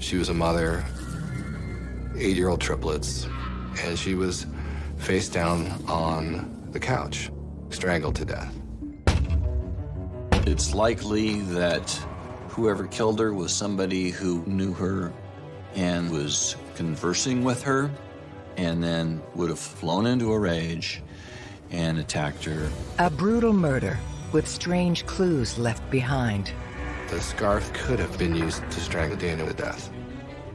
She was a mother, eight-year-old triplets, and she was face down on the couch, strangled to death. It's likely that whoever killed her was somebody who knew her and was conversing with her and then would have flown into a rage and attacked her. A brutal murder with strange clues left behind. The scarf could have been used to strangle Dana to death.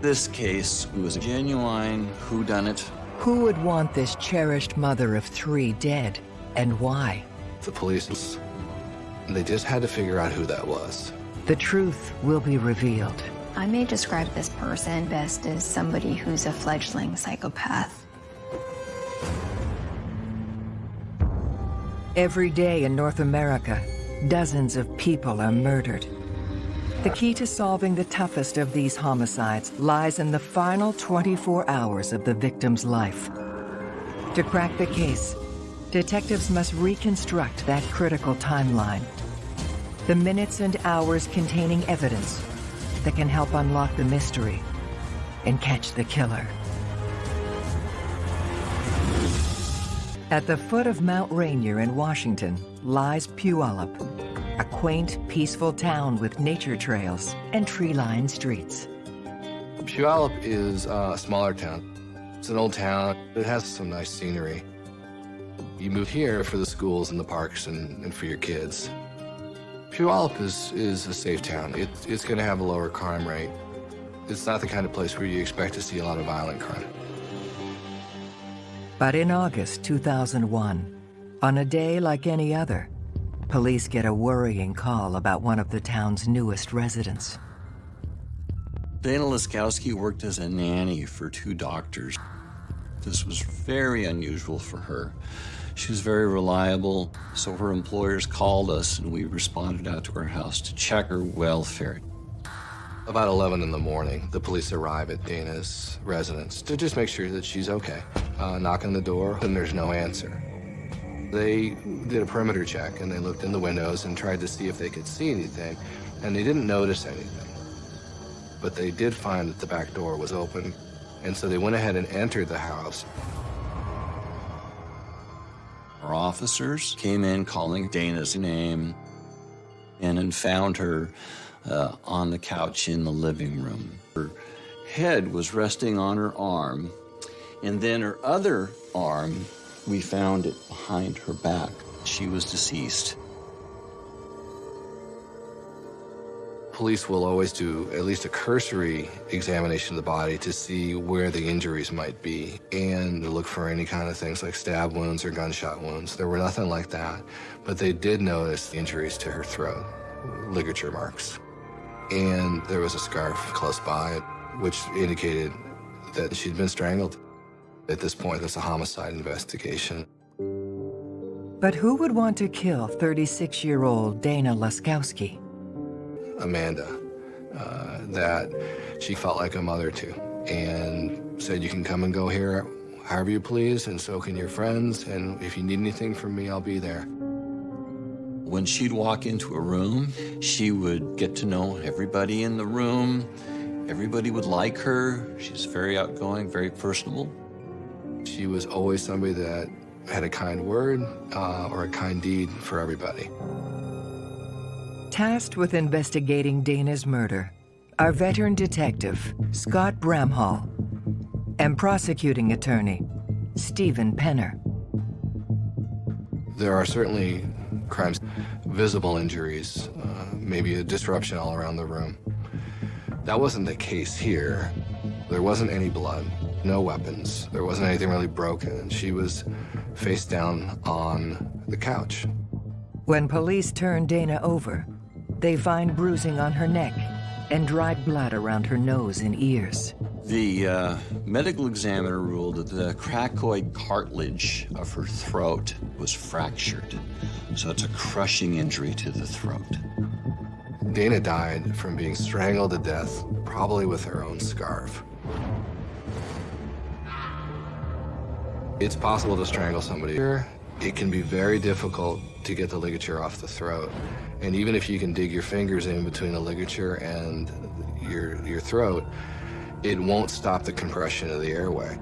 This case was a genuine whodunit. Who would want this cherished mother of three dead, and why? The police, they just had to figure out who that was. The truth will be revealed. I may describe this person best as somebody who's a fledgling psychopath. Every day in North America, dozens of people are murdered. The key to solving the toughest of these homicides lies in the final 24 hours of the victim's life. To crack the case, detectives must reconstruct that critical timeline. The minutes and hours containing evidence that can help unlock the mystery and catch the killer. At the foot of Mount Rainier in Washington lies Puyallup, a quaint, peaceful town with nature trails and tree-lined streets. Puyallup is uh, a smaller town. It's an old town. It has some nice scenery. You move here for the schools and the parks and, and for your kids. Puyallup is, is a safe town. It, it's going to have a lower crime rate. It's not the kind of place where you expect to see a lot of violent crime. But in August 2001, on a day like any other, police get a worrying call about one of the town's newest residents. Dana Laskowski worked as a nanny for two doctors. This was very unusual for her. She was very reliable, so her employers called us and we responded out to her house to check her welfare. About 11 in the morning, the police arrive at Dana's residence to just make sure that she's okay. Uh, knock on the door, and there's no answer. They did a perimeter check, and they looked in the windows and tried to see if they could see anything, and they didn't notice anything. But they did find that the back door was open, and so they went ahead and entered the house. Our officers came in calling Dana's name and then found her uh, on the couch in the living room. Her head was resting on her arm, and then her other arm, we found it behind her back. She was deceased. Police will always do at least a cursory examination of the body to see where the injuries might be and to look for any kind of things like stab wounds or gunshot wounds. There were nothing like that, but they did notice injuries to her throat, ligature marks and there was a scarf close by, which indicated that she'd been strangled. At this point, it's a homicide investigation. But who would want to kill 36-year-old Dana Laskowski? Amanda, uh, that she felt like a mother to, and said, you can come and go here however you please, and so can your friends, and if you need anything from me, I'll be there. When she'd walk into a room, she would get to know everybody in the room. Everybody would like her. She's very outgoing, very personable. She was always somebody that had a kind word uh, or a kind deed for everybody. Tasked with investigating Dana's murder our veteran detective Scott Bramhall and prosecuting attorney Stephen Penner. There are certainly crimes, visible injuries, uh, maybe a disruption all around the room. That wasn't the case here. There wasn't any blood, no weapons. There wasn't anything really broken. She was face down on the couch. When police turn Dana over, they find bruising on her neck and dried blood around her nose and ears. The uh, medical examiner ruled that the cricoid cartilage of her throat was fractured, so it's a crushing injury to the throat. Dana died from being strangled to death, probably with her own scarf. It's possible to strangle somebody here it can be very difficult to get the ligature off the throat. And even if you can dig your fingers in between the ligature and your, your throat, it won't stop the compression of the airway.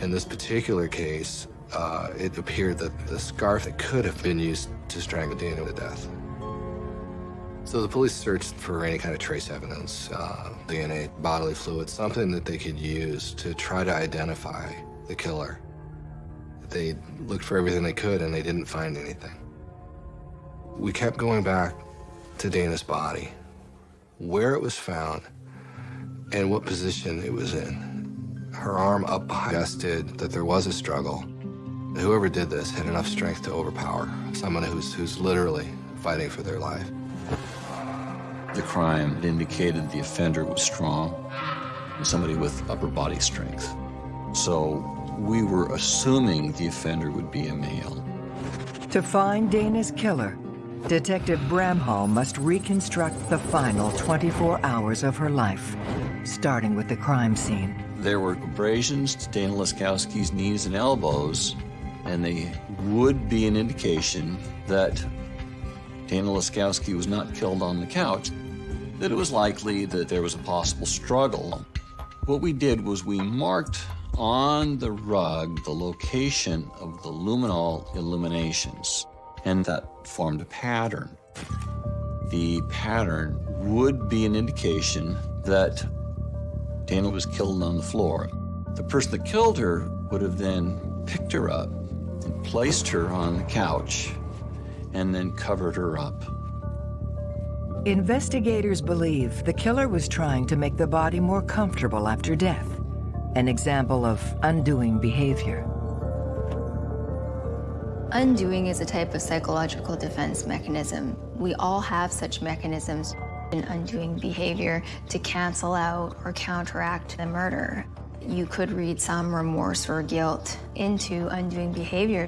In this particular case, uh, it appeared that the scarf that could have been used to strangle Dana to death. So the police searched for any kind of trace evidence, uh, DNA, bodily fluids, something that they could use to try to identify the killer. They looked for everything they could and they didn't find anything. We kept going back to Dana's body, where it was found, and what position it was in. Her arm up behind suggested that there was a struggle. Whoever did this had enough strength to overpower someone who's, who's literally fighting for their life. The crime indicated the offender was strong, somebody with upper body strength. So we were assuming the offender would be a male. To find Dana's killer, Detective Bramhall must reconstruct the final 24 hours of her life, starting with the crime scene. There were abrasions to Dana Laskowski's knees and elbows, and they would be an indication that Dana Laskowski was not killed on the couch, that it was likely that there was a possible struggle. What we did was we marked on the rug the location of the luminol illuminations, and that formed a pattern. The pattern would be an indication that Dana was killed on the floor. The person that killed her would have then picked her up and placed her on the couch and then covered her up. Investigators believe the killer was trying to make the body more comfortable after death an example of undoing behavior. Undoing is a type of psychological defense mechanism. We all have such mechanisms in undoing behavior to cancel out or counteract the murder. You could read some remorse or guilt into undoing behavior.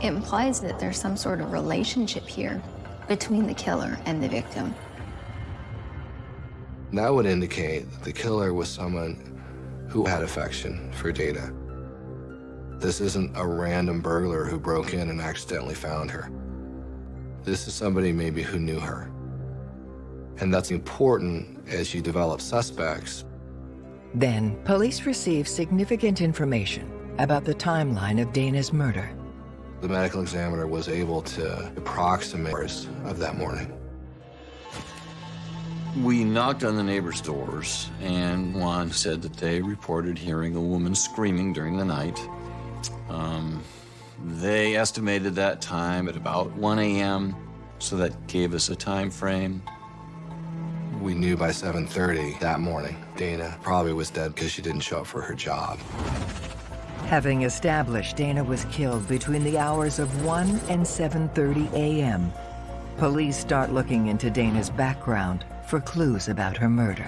It implies that there's some sort of relationship here between the killer and the victim. That would indicate that the killer was someone who had affection for Dana. This isn't a random burglar who broke in and accidentally found her. This is somebody maybe who knew her. And that's important as you develop suspects. Then, police receive significant information about the timeline of Dana's murder. The medical examiner was able to approximate hours of that morning. We knocked on the neighbors' doors, and one said that they reported hearing a woman screaming during the night. Um, they estimated that time at about 1 a.m., so that gave us a time frame. We knew by 7.30 that morning, Dana probably was dead because she didn't show up for her job. Having established Dana was killed between the hours of 1 and 7.30 a.m., police start looking into Dana's background for clues about her murder.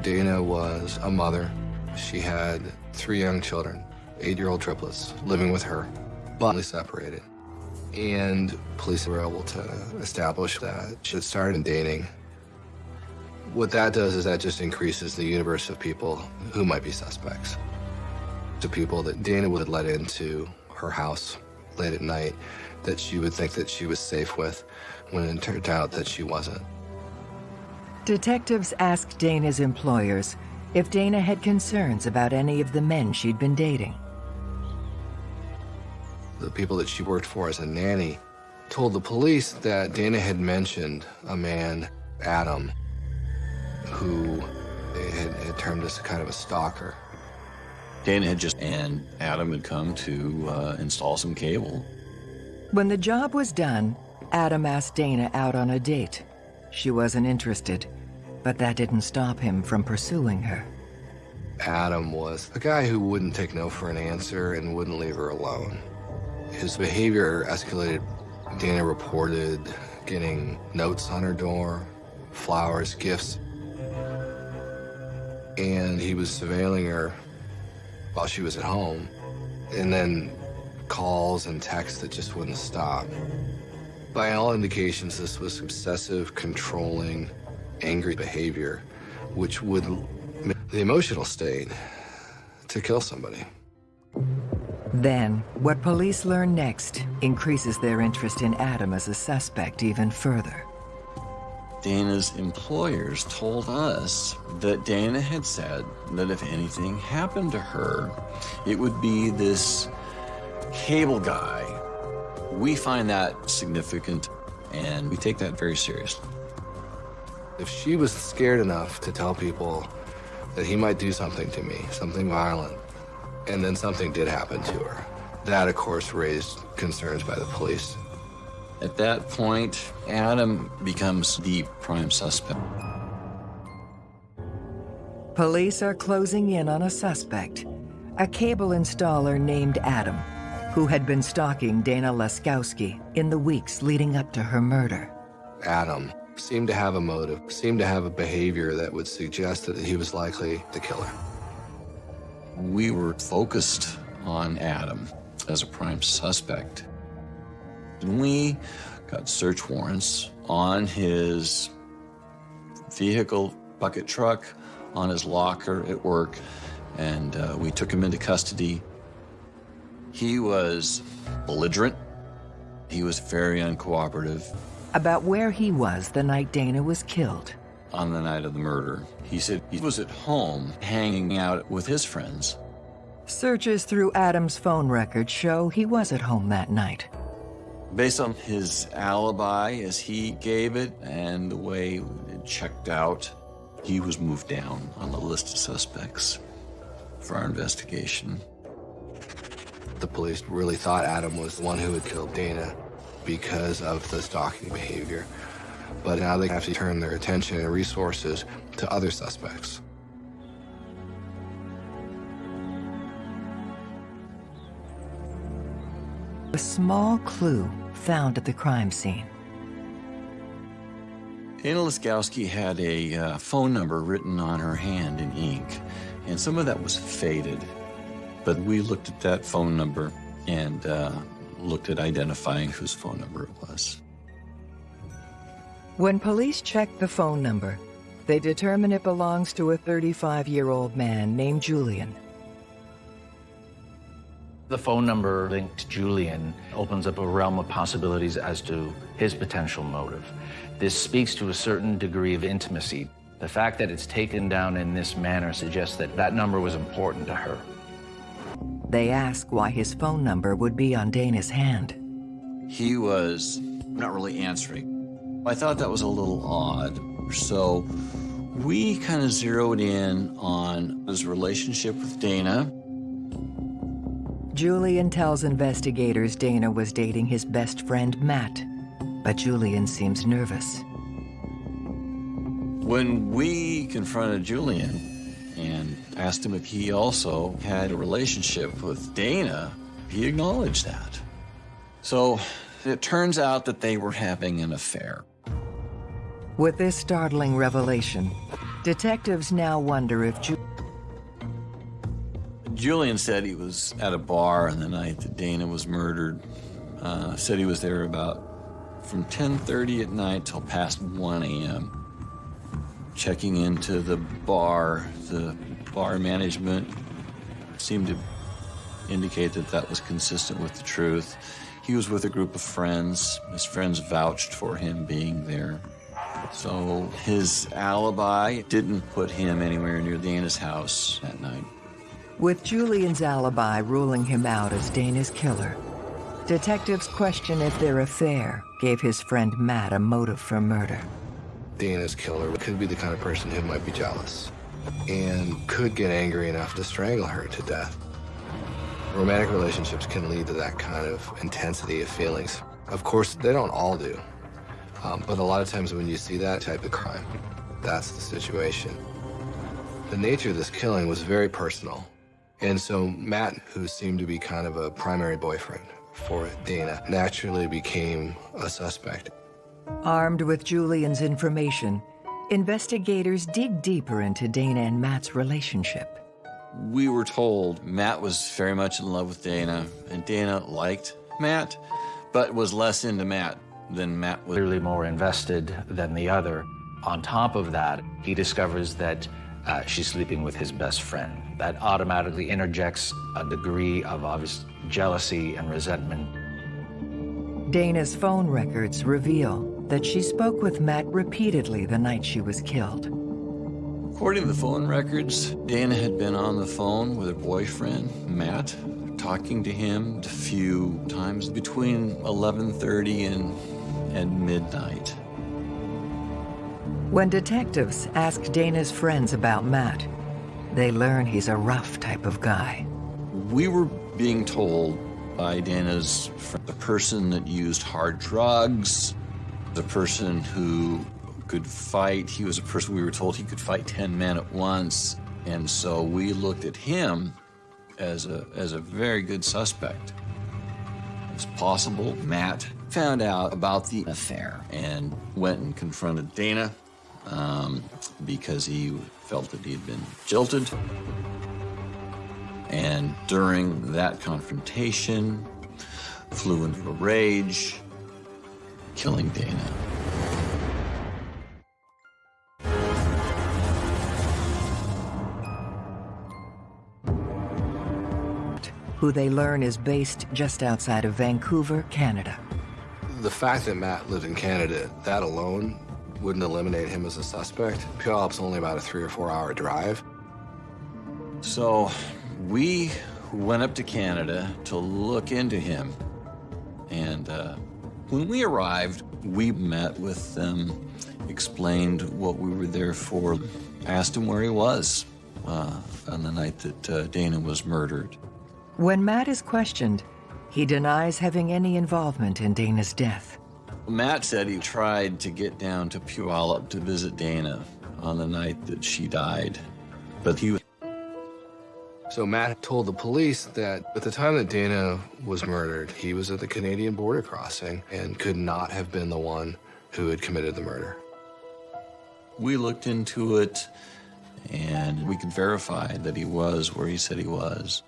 Dana was a mother. She had three young children, eight-year-old triplets, living with her, but separated. And police were able to establish that she had started dating. What that does is that just increases the universe of people who might be suspects. To people that Dana would let into her house late at night that she would think that she was safe with when it turned out that she wasn't. Detectives asked Dana's employers if Dana had concerns about any of the men she'd been dating. The people that she worked for as a nanny told the police that Dana had mentioned a man, Adam, who had, had termed as kind of a stalker. Dana had just, and Adam had come to uh, install some cable. When the job was done, Adam asked Dana out on a date. She wasn't interested, but that didn't stop him from pursuing her. Adam was a guy who wouldn't take no for an answer and wouldn't leave her alone. His behavior escalated. Dana reported getting notes on her door, flowers, gifts. And he was surveilling her while she was at home. And then calls and texts that just wouldn't stop. By all indications, this was obsessive, controlling, angry behavior, which would the emotional state to kill somebody. Then, what police learn next increases their interest in Adam as a suspect even further. Dana's employers told us that Dana had said that if anything happened to her, it would be this cable guy. We find that significant and we take that very seriously. If she was scared enough to tell people that he might do something to me, something violent, and then something did happen to her, that, of course, raised concerns by the police. At that point, Adam becomes the prime suspect. Police are closing in on a suspect, a cable installer named Adam, who had been stalking Dana Laskowski in the weeks leading up to her murder. Adam seemed to have a motive, seemed to have a behavior that would suggest that he was likely the killer. We were focused on Adam as a prime suspect. And we got search warrants on his vehicle, bucket truck, on his locker at work, and uh, we took him into custody. He was belligerent. He was very uncooperative. About where he was the night Dana was killed. On the night of the murder, he said he was at home hanging out with his friends. Searches through Adam's phone records show he was at home that night. Based on his alibi as he gave it and the way it checked out, he was moved down on the list of suspects for our investigation. The police really thought Adam was the one who had killed Dana because of the stalking behavior. But now they have to turn their attention and resources to other suspects. A small clue found at the crime scene. Dana Laskowski had a uh, phone number written on her hand in ink, and some of that was faded. But we looked at that phone number and uh, looked at identifying whose phone number it was. When police check the phone number, they determine it belongs to a 35-year-old man named Julian. The phone number linked to Julian opens up a realm of possibilities as to his potential motive. This speaks to a certain degree of intimacy. The fact that it's taken down in this manner suggests that that number was important to her. They ask why his phone number would be on Dana's hand. He was not really answering. I thought that was a little odd. So we kind of zeroed in on his relationship with Dana. Julian tells investigators Dana was dating his best friend, Matt. But Julian seems nervous. When we confronted Julian asked him if he also had a relationship with Dana, he acknowledged that. So it turns out that they were having an affair. With this startling revelation, detectives now wonder if Ju Julian said he was at a bar on the night that Dana was murdered. Uh, said he was there about from 10.30 at night till past 1 a.m. Checking into the bar, the bar management seemed to indicate that that was consistent with the truth. He was with a group of friends. His friends vouched for him being there. So his alibi didn't put him anywhere near Dana's house that night. With Julian's alibi ruling him out as Dana's killer, detectives question if their affair gave his friend Matt a motive for murder. Dana's killer could be the kind of person who might be jealous and could get angry enough to strangle her to death. Romantic relationships can lead to that kind of intensity of feelings. Of course, they don't all do. Um, but a lot of times when you see that type of crime, that's the situation. The nature of this killing was very personal. And so Matt, who seemed to be kind of a primary boyfriend for Dana, naturally became a suspect. Armed with Julian's information, investigators dig deeper into Dana and Matt's relationship. We were told Matt was very much in love with Dana, and Dana liked Matt, but was less into Matt than Matt was. Clearly more invested than the other. On top of that, he discovers that uh, she's sleeping with his best friend. That automatically interjects a degree of obvious jealousy and resentment. Dana's phone records reveal that she spoke with Matt repeatedly the night she was killed. According to the phone records, Dana had been on the phone with her boyfriend, Matt, talking to him a few times between 11.30 and, and midnight. When detectives ask Dana's friends about Matt, they learn he's a rough type of guy. We were being told by Dana's friend, the person that used hard drugs, the person who could fight. He was a person we were told he could fight 10 men at once. And so we looked at him as a, as a very good suspect. It's possible Matt found out about the affair and went and confronted Dana um, because he felt that he had been jilted. And during that confrontation, flew into a rage, killing Dana. who they learn is based just outside of Vancouver, Canada. The fact that Matt lived in Canada, that alone wouldn't eliminate him as a suspect. Puyallup's only about a three or four hour drive. So we went up to Canada to look into him. And uh, when we arrived, we met with them, explained what we were there for, asked him where he was uh, on the night that uh, Dana was murdered. When Matt is questioned, he denies having any involvement in Dana's death. Matt said he tried to get down to Puyallup to visit Dana on the night that she died, but he was. So Matt told the police that at the time that Dana was murdered, he was at the Canadian border crossing and could not have been the one who had committed the murder. We looked into it and we could verify that he was where he said he was.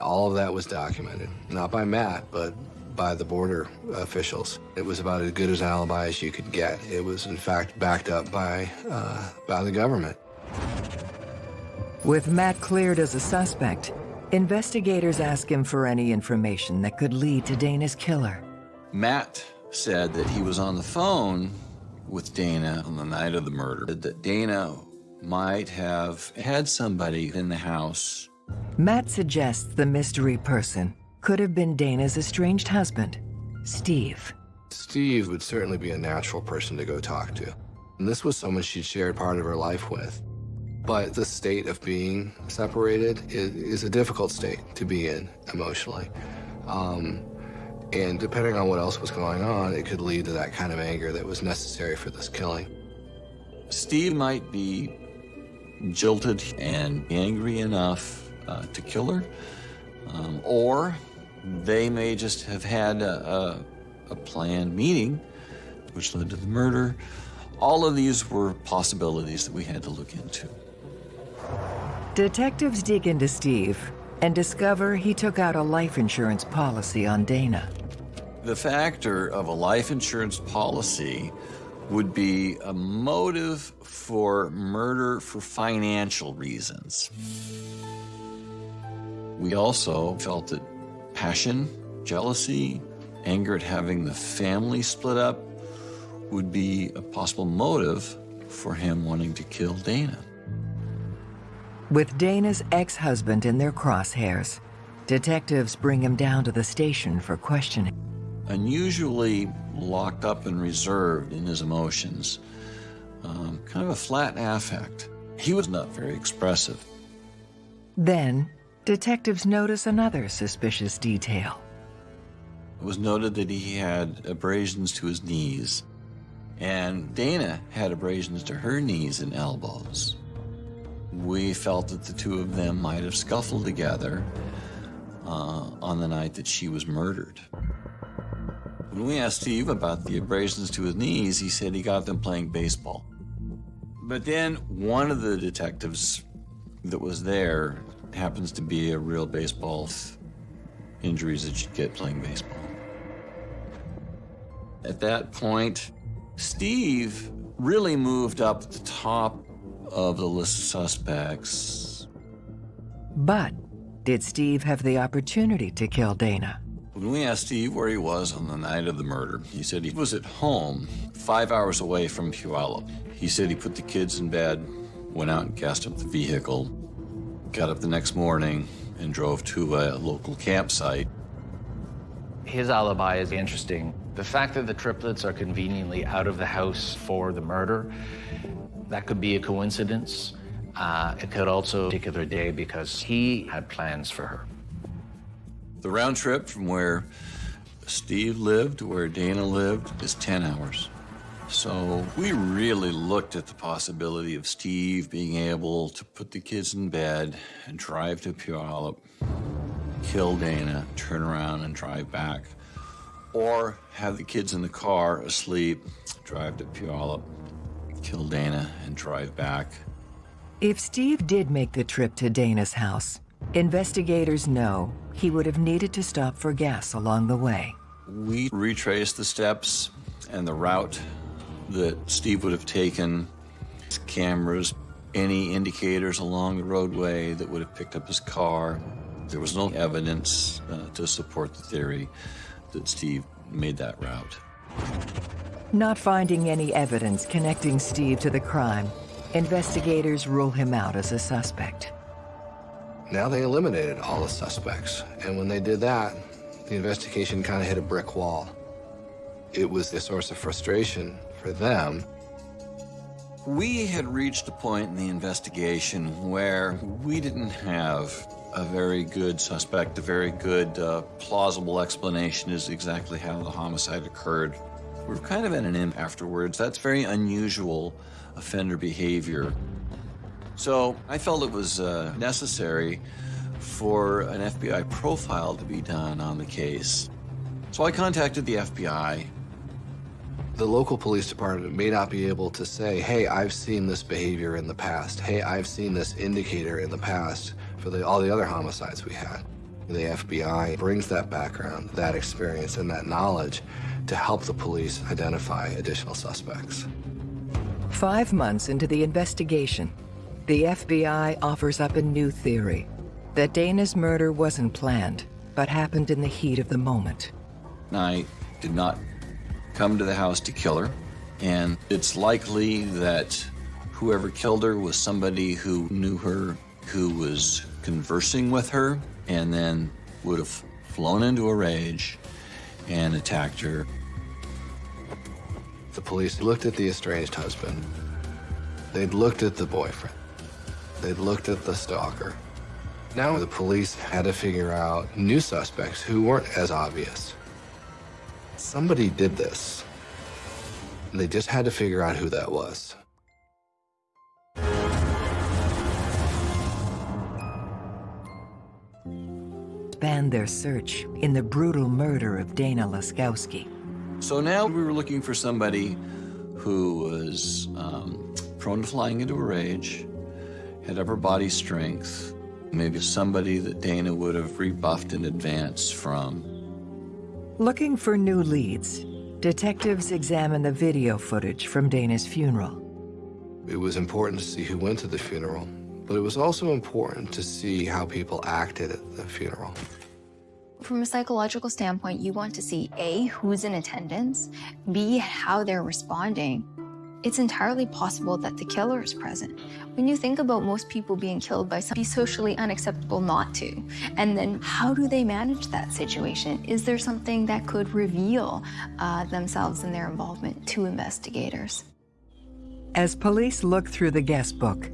All of that was documented, not by Matt, but by the border officials. It was about as good as an alibi as you could get. It was, in fact, backed up by, uh, by the government. With Matt cleared as a suspect, investigators ask him for any information that could lead to Dana's killer. Matt said that he was on the phone with Dana on the night of the murder, that Dana might have had somebody in the house Matt suggests the mystery person could have been Dana's estranged husband, Steve. Steve would certainly be a natural person to go talk to. And this was someone she'd shared part of her life with. But the state of being separated is, is a difficult state to be in emotionally. Um, and depending on what else was going on, it could lead to that kind of anger that was necessary for this killing. Steve might be jilted and angry enough uh, to kill her, um, or they may just have had a, a, a planned meeting which led to the murder. All of these were possibilities that we had to look into. Detectives dig into Steve and discover he took out a life insurance policy on Dana. The factor of a life insurance policy would be a motive for murder for financial reasons. We also felt that passion, jealousy, anger at having the family split up would be a possible motive for him wanting to kill Dana. With Dana's ex-husband in their crosshairs, detectives bring him down to the station for questioning. Unusually locked up and reserved in his emotions, um, kind of a flat affect. He was not very expressive. Then, detectives notice another suspicious detail. It was noted that he had abrasions to his knees, and Dana had abrasions to her knees and elbows. We felt that the two of them might have scuffled together uh, on the night that she was murdered. When we asked Steve about the abrasions to his knees, he said he got them playing baseball. But then one of the detectives that was there happens to be a real baseball injuries that you get playing baseball. At that point, Steve really moved up the top of the list of suspects. But did Steve have the opportunity to kill Dana? When we asked Steve where he was on the night of the murder, he said he was at home, five hours away from Puyallup. He said he put the kids in bed, went out and cast up the vehicle, got up the next morning, and drove to a local campsite. His alibi is interesting. The fact that the triplets are conveniently out of the house for the murder, that could be a coincidence. Uh, it could also be particular day because he had plans for her. The round trip from where Steve lived to where Dana lived is 10 hours. So we really looked at the possibility of Steve being able to put the kids in bed and drive to Puyallup, kill Dana, turn around and drive back. Or have the kids in the car asleep, drive to Puyallup, kill Dana, and drive back. If Steve did make the trip to Dana's house, investigators know he would have needed to stop for gas along the way. We retraced the steps and the route that Steve would have taken, his cameras, any indicators along the roadway that would have picked up his car. There was no evidence uh, to support the theory that Steve made that route. Not finding any evidence connecting Steve to the crime, investigators rule him out as a suspect. Now they eliminated all the suspects, and when they did that, the investigation kind of hit a brick wall. It was a source of frustration for them. We had reached a point in the investigation where we didn't have a very good suspect, a very good uh, plausible explanation is exactly how the homicide occurred. We were kind of at an imp afterwards. That's very unusual offender behavior. So I felt it was uh, necessary for an FBI profile to be done on the case. So I contacted the FBI. The local police department may not be able to say, hey, I've seen this behavior in the past. Hey, I've seen this indicator in the past for the, all the other homicides we had. The FBI brings that background, that experience, and that knowledge to help the police identify additional suspects. Five months into the investigation, the FBI offers up a new theory that Dana's murder wasn't planned, but happened in the heat of the moment. I did not come to the house to kill her, and it's likely that whoever killed her was somebody who knew her, who was conversing with her, and then would have flown into a rage and attacked her. The police looked at the estranged husband. They'd looked at the boyfriend. They'd looked at the stalker. Now the police had to figure out new suspects who weren't as obvious. Somebody did this. They just had to figure out who that was. Expand their search in the brutal murder of Dana Laskowski. So now we were looking for somebody who was um, prone to flying into a rage, had upper body strength, maybe somebody that Dana would have rebuffed in advance from. Looking for new leads, detectives examine the video footage from Dana's funeral. It was important to see who went to the funeral, but it was also important to see how people acted at the funeral. From a psychological standpoint, you want to see A, who's in attendance, B, how they're responding. It's entirely possible that the killer is present. When you think about most people being killed by something socially unacceptable not to, and then how do they manage that situation? Is there something that could reveal uh, themselves and their involvement to investigators? As police look through the guest book,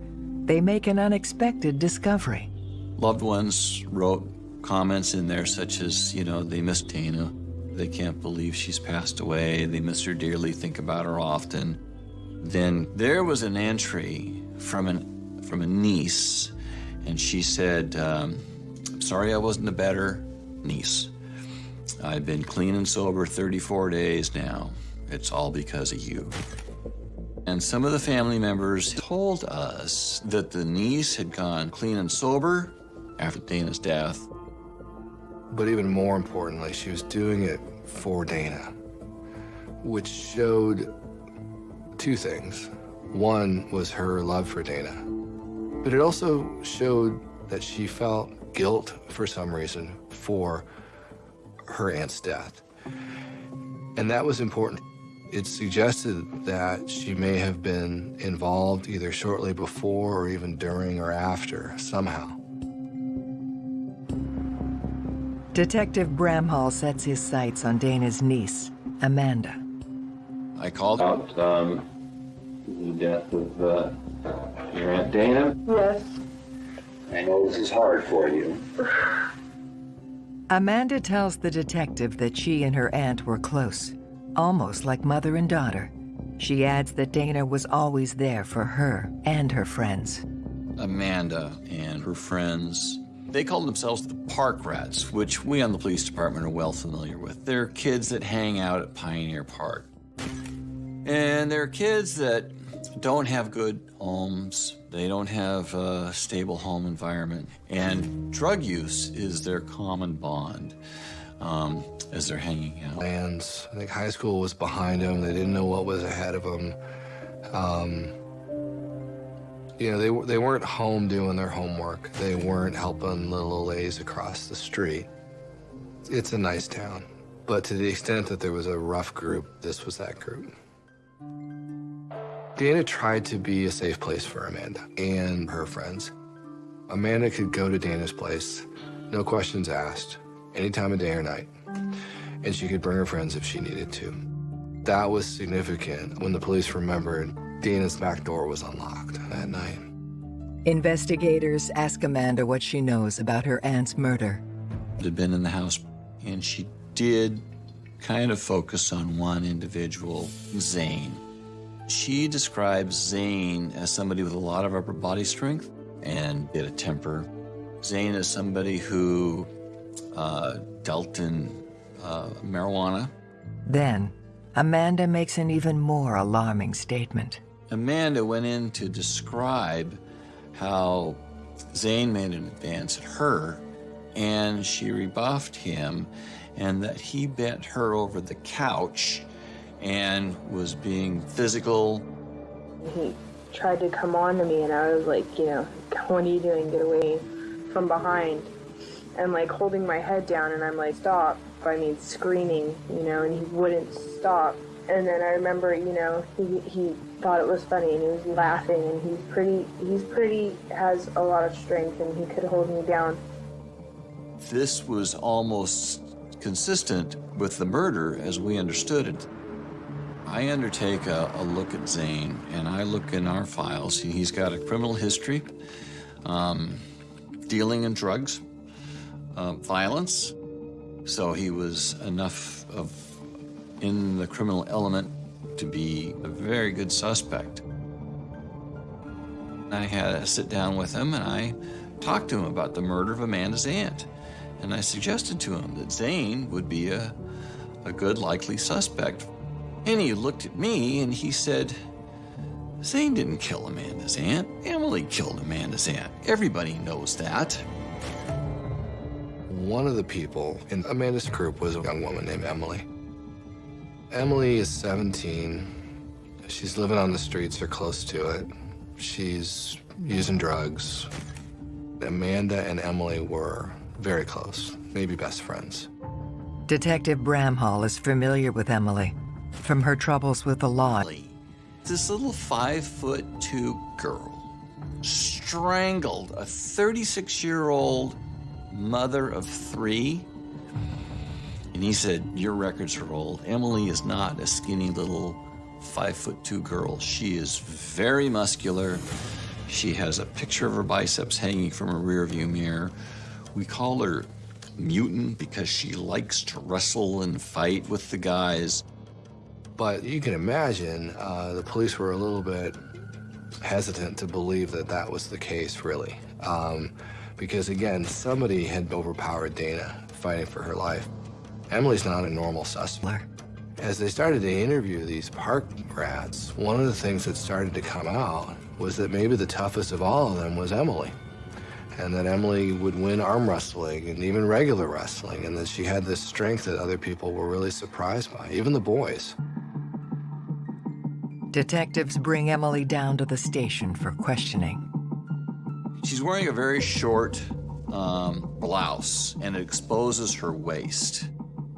they make an unexpected discovery. Loved ones wrote comments in there such as, you know, they miss Dana. They can't believe she's passed away. They miss her dearly, think about her often. Then there was an entry from, an, from a niece, and she said, um, sorry I wasn't a better niece. I've been clean and sober 34 days now. It's all because of you. And some of the family members told us that the niece had gone clean and sober after Dana's death. But even more importantly, she was doing it for Dana, which showed two things. One was her love for Dana, but it also showed that she felt guilt for some reason for her aunt's death. And that was important. It suggested that she may have been involved either shortly before or even during or after, somehow. Detective Bramhall sets his sights on Dana's niece, Amanda. I called About um, the death of uh, your Aunt Dana. Yes. I know this is hard for you. Amanda tells the detective that she and her aunt were close, almost like mother and daughter. She adds that Dana was always there for her and her friends. Amanda and her friends. They call themselves the Park Rats, which we on the police department are well familiar with. They're kids that hang out at Pioneer Park. And they're kids that don't have good homes. They don't have a stable home environment. And drug use is their common bond um, as they're hanging out. And I think high school was behind them. They didn't know what was ahead of them. Um, you know, they, they weren't home doing their homework. They weren't helping little ladies across the street. It's a nice town. But to the extent that there was a rough group, this was that group. Dana tried to be a safe place for Amanda and her friends. Amanda could go to Dana's place, no questions asked, any time of day or night, and she could bring her friends if she needed to. That was significant when the police remembered Dana's back door was unlocked that night. Investigators ask Amanda what she knows about her aunt's murder. It Had been in the house, and she did kind of focus on one individual, Zane. She describes Zane as somebody with a lot of upper body strength and bit of temper. Zane is somebody who uh, dealt in uh, marijuana. Then, Amanda makes an even more alarming statement. Amanda went in to describe how Zane made an advance at her, and she rebuffed him, and that he bent her over the couch and was being physical. He tried to come on to me, and I was like, you know, what are you doing? Get away from behind. And like holding my head down, and I'm like, stop. I mean, screaming, you know, and he wouldn't stop. And then I remember, you know, he, he thought it was funny and he was laughing and he's pretty, he's pretty, has a lot of strength and he could hold me down. This was almost consistent with the murder as we understood it. I undertake a, a look at Zane and I look in our files. He's got a criminal history, um, dealing in drugs, uh, violence. So he was enough of in the criminal element to be a very good suspect. I had a sit down with him and I talked to him about the murder of Amanda's aunt. And I suggested to him that Zane would be a, a good likely suspect. And he looked at me and he said, Zane didn't kill Amanda's aunt. Emily killed Amanda's aunt. Everybody knows that. One of the people in Amanda's group was a young woman named Emily. Emily is 17. She's living on the streets or close to it. She's using drugs. Amanda and Emily were very close, maybe best friends. Detective Bramhall is familiar with Emily from her troubles with the law. This little five foot two girl strangled a 36 year old mother of three. And he said, Your records are old. Emily is not a skinny little five foot two girl. She is very muscular. She has a picture of her biceps hanging from a rearview mirror. We call her mutant because she likes to wrestle and fight with the guys. But you can imagine uh, the police were a little bit hesitant to believe that that was the case, really. Um, because again, somebody had overpowered Dana fighting for her life. Emily's not a normal suspect. As they started to interview these park rats, one of the things that started to come out was that maybe the toughest of all of them was Emily. And that Emily would win arm wrestling and even regular wrestling, and that she had this strength that other people were really surprised by, even the boys. Detectives bring Emily down to the station for questioning. She's wearing a very short um, blouse and it exposes her waist.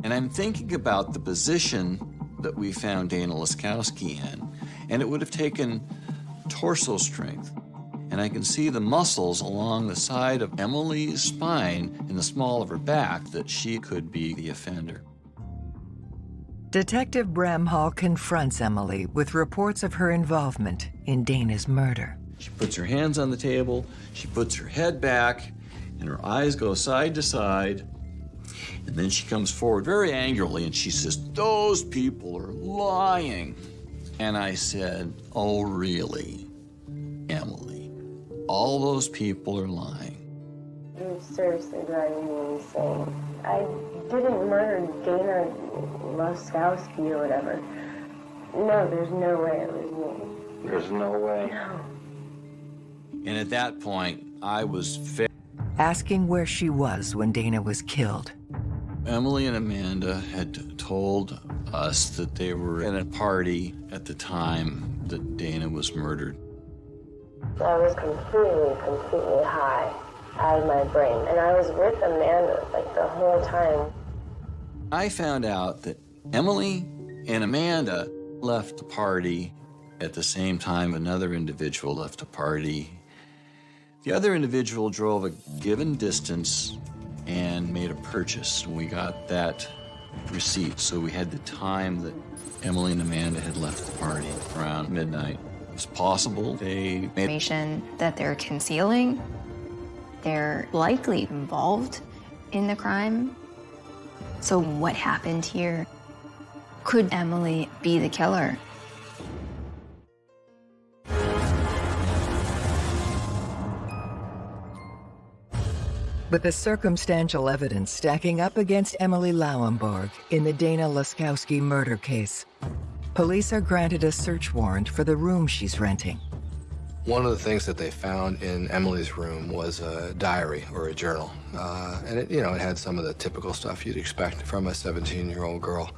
And I'm thinking about the position that we found Dana Laskowski in, and it would have taken torso strength. And I can see the muscles along the side of Emily's spine in the small of her back that she could be the offender. Detective Bramhall confronts Emily with reports of her involvement in Dana's murder. She puts her hands on the table, she puts her head back, and her eyes go side to side. And then she comes forward very angrily and she says, Those people are lying. And I said, Oh, really, Emily? All those people are lying. You're seriously driving me insane. I didn't murder Dana Laskowski or whatever. No, there's no way it was me. There's no way. And at that point, I was fa- asking where she was when Dana was killed. Emily and Amanda had told us that they were at a party at the time that Dana was murdered. I was completely, completely high out of my brain. And I was with Amanda like the whole time. I found out that Emily and Amanda left the party at the same time another individual left a party. The other individual drove a given distance and made a purchase. and We got that receipt, so we had the time that Emily and Amanda had left the party around midnight. It was possible they made Information that they're concealing. They're likely involved in the crime. So, what happened here? Could Emily be the killer? With the circumstantial evidence stacking up against Emily Lauenborg in the Dana Laskowski murder case, police are granted a search warrant for the room she's renting. One of the things that they found in Emily's room was a diary or a journal. Uh, and it, you know, it had some of the typical stuff you'd expect from a 17-year-old girl.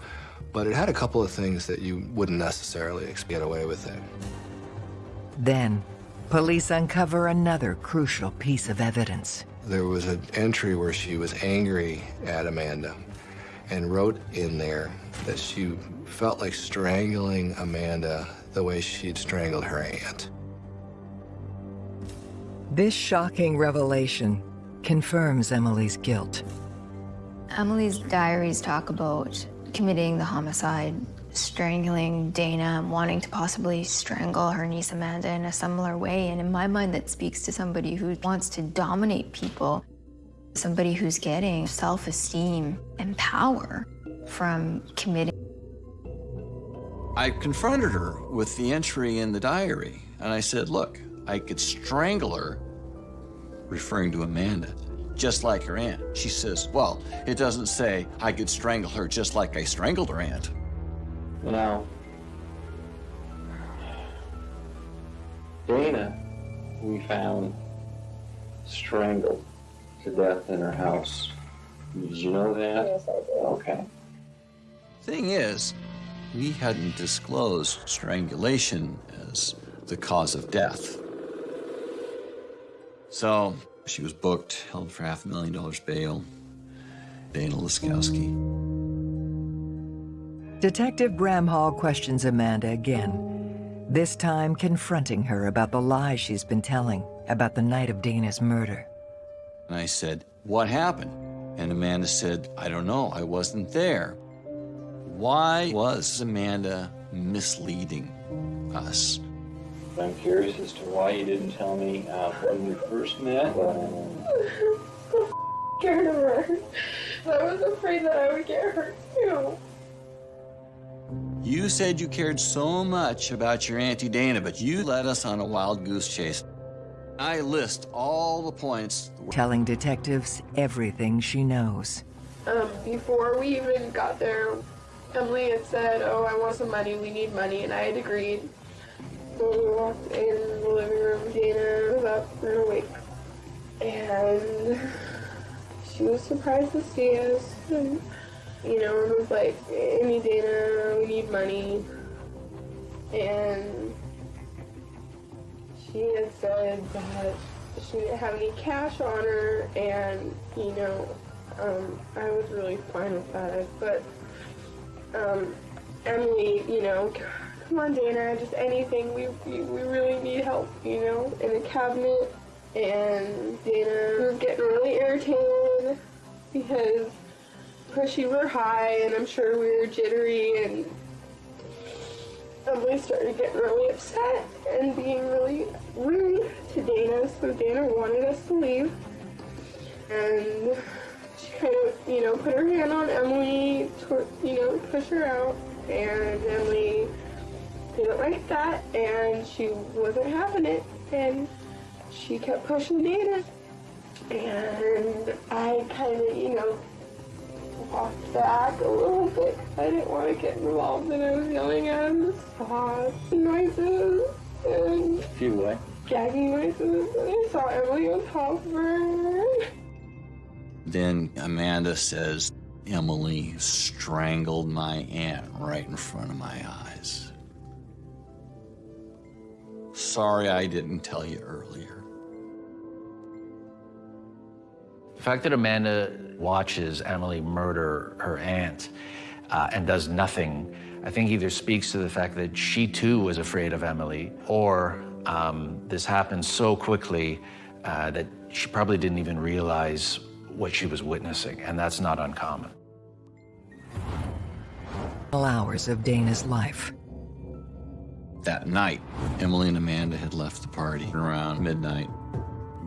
But it had a couple of things that you wouldn't necessarily get away with it. Then, police uncover another crucial piece of evidence. There was an entry where she was angry at Amanda and wrote in there that she felt like strangling Amanda the way she'd strangled her aunt. This shocking revelation confirms Emily's guilt. Emily's diaries talk about committing the homicide, strangling Dana, wanting to possibly strangle her niece Amanda in a similar way. And in my mind, that speaks to somebody who wants to dominate people, somebody who's getting self esteem and power from committing. I confronted her with the entry in the diary, and I said, Look, I could strangle her, referring to Amanda, just like her aunt. She says, Well, it doesn't say I could strangle her just like I strangled her aunt. Now, Dana, we found strangled to death in her house. Did you know that? Yes, I did. Okay. Thing is, we hadn't disclosed strangulation as the cause of death. So she was booked, held for half a million dollars bail. Dana Laskowski. Detective Bramhall questions Amanda again, this time confronting her about the lie she's been telling about the night of Dana's murder. And I said, What happened? And Amanda said, I don't know, I wasn't there. Why was Amanda misleading us? I'm curious as to why you didn't tell me uh, when we first met. Scared of her. I was afraid that I would get hurt too. You said you cared so much about your Auntie Dana, but you led us on a wild goose chase. I list all the points. telling detectives everything she knows. Um, before we even got there, Emily had said, "Oh, I want some money. We need money," and I had agreed. So we walked in the living room. Dana was up and awake, and she was surprised to see us. And, you know, it was like, "Amy, Dana, we need money." and she had said that she didn't have any cash on her, and you know, um, I was really fine with that. But um, Emily, you know, come on, Dana, just anything. We, we we really need help, you know, in a cabinet. And Dana was getting really irritated because pushy were high, and I'm sure we were jittery, and Emily started getting really upset and being really rude to Dana, so Dana wanted us to leave. And she kind of, you know, put her hand on Emily, to, you know, push her out, and Emily didn't like that, and she wasn't having it, and she kept pushing Dana. And I kind of, you know, walked back a little bit. I didn't want to get involved, and I was yelling at him, saw noises and Few what? gagging noises, and I saw Emily on top of her. Then Amanda says, Emily strangled my aunt right in front of my eyes. Sorry I didn't tell you earlier. The fact that Amanda watches Emily murder her aunt uh, and does nothing, I think either speaks to the fact that she too was afraid of Emily, or um, this happened so quickly uh, that she probably didn't even realize what she was witnessing, and that's not uncommon. Hours of Dana's life. That night, Emily and Amanda had left the party around midnight.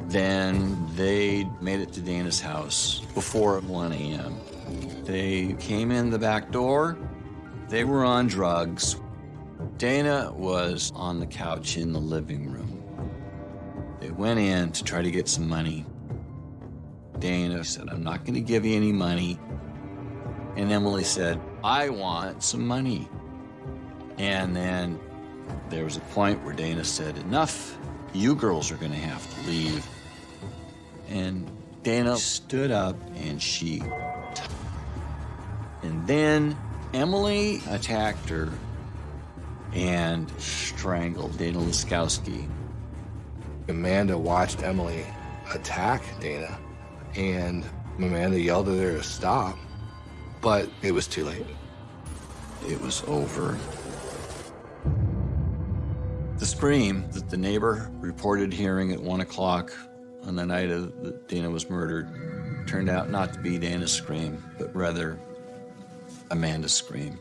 Then they made it to Dana's house before 1 a.m. They came in the back door. They were on drugs. Dana was on the couch in the living room. They went in to try to get some money. Dana said, I'm not going to give you any money. And Emily said, I want some money. And then there was a point where Dana said, Enough. You girls are going to have to leave. And Dana stood up and she. And then Emily attacked her and strangled Dana Laskowski. Amanda watched Emily attack Dana, and Amanda yelled at her to stop, but it was too late. It was over. The scream that the neighbor reported hearing at one o'clock on the night of that Dana was murdered turned out not to be Dana's scream, but rather Amanda's scream.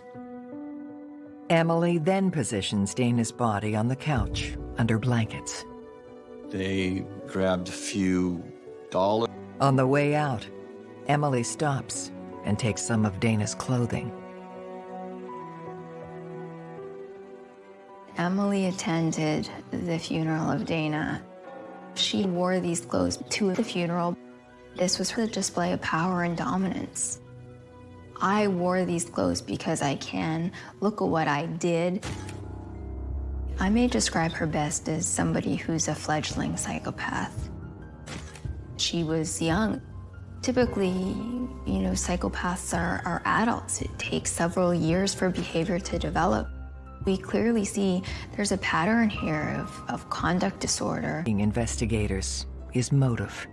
Emily then positions Dana's body on the couch under blankets. They grabbed a few dollars. On the way out, Emily stops and takes some of Dana's clothing. Emily attended the funeral of Dana. She wore these clothes to the funeral. This was her display of power and dominance. I wore these clothes because I can. Look at what I did. I may describe her best as somebody who's a fledgling psychopath. She was young. Typically, you know, psychopaths are, are adults. It takes several years for behavior to develop. We clearly see there's a pattern here of, of conduct disorder. Investigators is motive.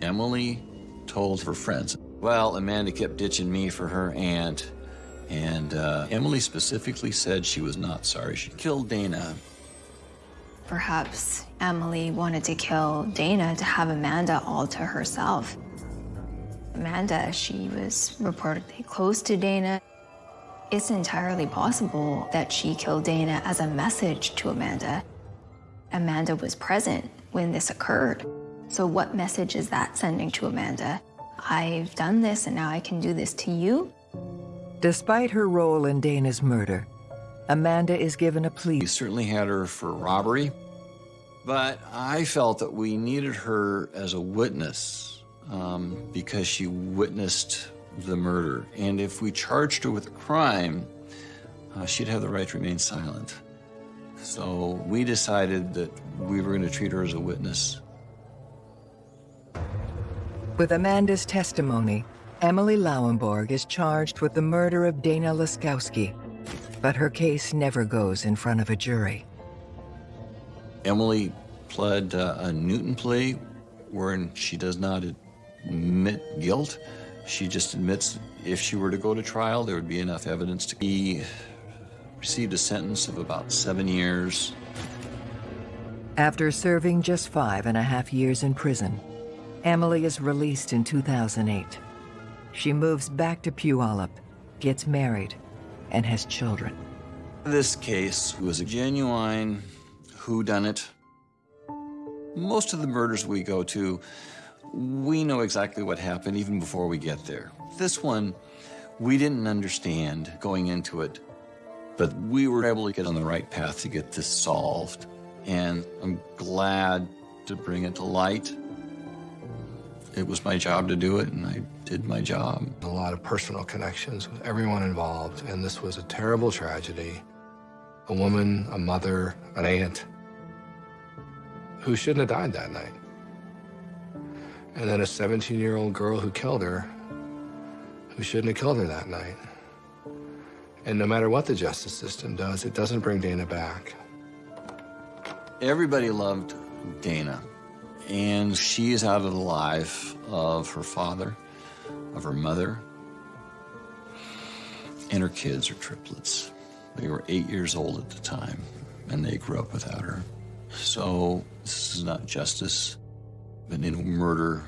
Emily told her friends, well, Amanda kept ditching me for her aunt. And uh, Emily specifically said she was not sorry she killed Dana. Perhaps Emily wanted to kill Dana to have Amanda all to herself. Amanda, she was reportedly close to Dana. It's entirely possible that she killed Dana as a message to Amanda. Amanda was present when this occurred. So, what message is that sending to Amanda? I've done this and now I can do this to you? Despite her role in Dana's murder, Amanda is given a plea. We certainly had her for robbery, but I felt that we needed her as a witness um, because she witnessed the murder. And if we charged her with a crime, uh, she'd have the right to remain silent. So we decided that we were going to treat her as a witness. With Amanda's testimony, Emily Lauenborg is charged with the murder of Dana Laskowski. But her case never goes in front of a jury. Emily pled uh, a Newton plea wherein she does not admit guilt. She just admits if she were to go to trial, there would be enough evidence to. be received a sentence of about seven years. After serving just five and a half years in prison, Emily is released in 2008. She moves back to Puyallup, gets married, and has children. This case was a genuine whodunit. Most of the murders we go to, we know exactly what happened even before we get there. This one, we didn't understand going into it, but we were able to get on the right path to get this solved. And I'm glad to bring it to light. It was my job to do it, and I did my job. A lot of personal connections with everyone involved, and this was a terrible tragedy. A woman, a mother, an aunt, who shouldn't have died that night. And then a 17-year-old girl who killed her, who shouldn't have killed her that night. And no matter what the justice system does, it doesn't bring Dana back. Everybody loved Dana, and she is out of the life of her father, of her mother, and her kids are triplets. They were eight years old at the time, and they grew up without her. So this is not justice, but in murder